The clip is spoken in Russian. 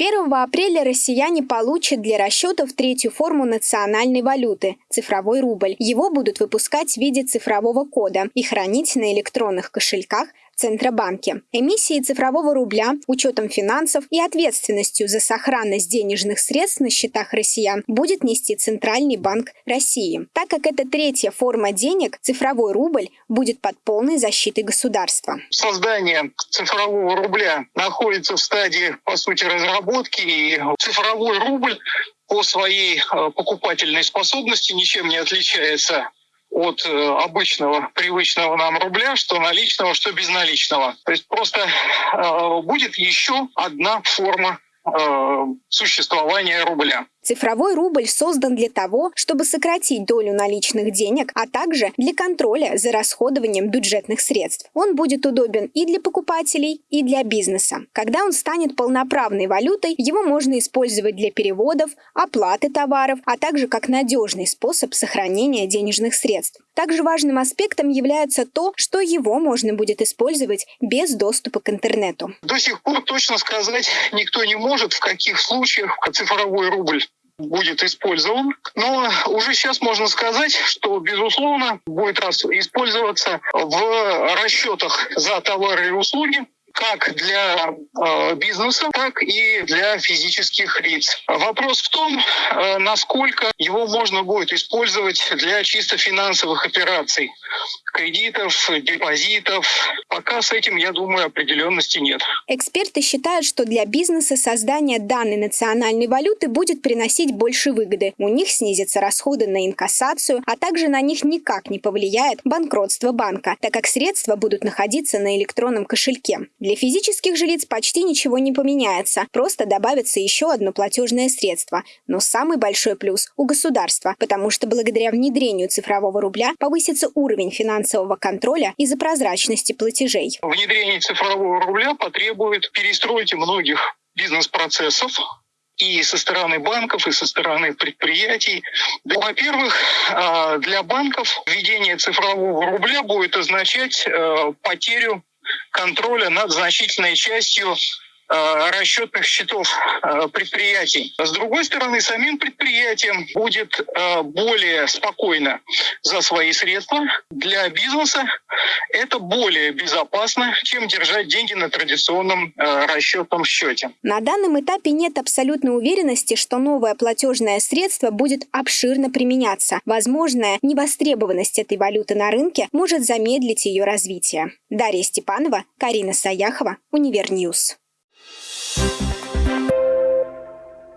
1 апреля россияне получат для расчетов третью форму национальной валюты – цифровой рубль. Его будут выпускать в виде цифрового кода и хранить на электронных кошельках Центробанке. Эмиссии цифрового рубля, учетом финансов и ответственностью за сохранность денежных средств на счетах россиян будет нести Центральный банк России. Так как это третья форма денег, цифровой рубль будет под полной защитой государства. Создание цифрового рубля находится в стадии, по сути, разработки, и цифровой рубль по своей э, покупательной способности ничем не отличается от э, обычного, привычного нам рубля, что наличного, что безналичного. То есть просто э, будет еще одна форма э, существования рубля. Цифровой рубль создан для того, чтобы сократить долю наличных денег, а также для контроля за расходованием бюджетных средств. Он будет удобен и для покупателей, и для бизнеса. Когда он станет полноправной валютой, его можно использовать для переводов, оплаты товаров, а также как надежный способ сохранения денежных средств. Также важным аспектом является то, что его можно будет использовать без доступа к интернету. До сих пор точно сказать никто не может, в каких случаях цифровой рубль будет использован. Но уже сейчас можно сказать, что, безусловно, будет использоваться в расчетах за товары и услуги, как для э, бизнеса, так и для физических лиц. Вопрос в том, э, насколько его можно будет использовать для чисто финансовых операций, кредитов, депозитов. Пока с этим, я думаю, определенности нет. Эксперты считают, что для бизнеса создание данной национальной валюты будет приносить больше выгоды. У них снизятся расходы на инкассацию, а также на них никак не повлияет банкротство банка, так как средства будут находиться на электронном кошельке. Для физических же лиц почти ничего не поменяется, просто добавится еще одно платежное средство. Но самый большой плюс у государства, потому что благодаря внедрению цифрового рубля повысится уровень финансового контроля из-за прозрачности платежей. Внедрение цифрового рубля потребует перестройки многих бизнес-процессов, и со стороны банков, и со стороны предприятий. Во-первых, а, для банков введение цифрового рубля будет означать э, потерю контроля над значительной частью расчетных счетов э, предприятий. С другой стороны, самим предприятиям будет э, более спокойно за свои средства. Для бизнеса это более безопасно, чем держать деньги на традиционном расчетном счете. На данном этапе нет абсолютной уверенности, что новое платежное средство будет обширно применяться. Возможная невостребованность этой валюты на рынке может замедлить ее развитие. Дарья Степанова, Карина Саяхова, Univer News.